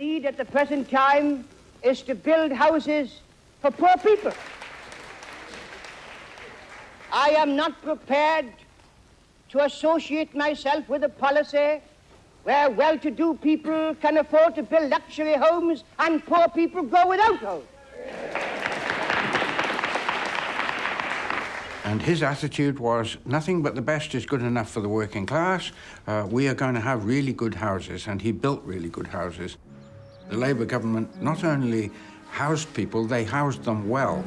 need at the present time is to build houses for poor people. I am not prepared to associate myself with a policy where well-to-do people can afford to build luxury homes and poor people go without homes. And his attitude was nothing but the best is good enough for the working class. Uh, we are going to have really good houses, and he built really good houses. The Labour government not only housed people, they housed them well.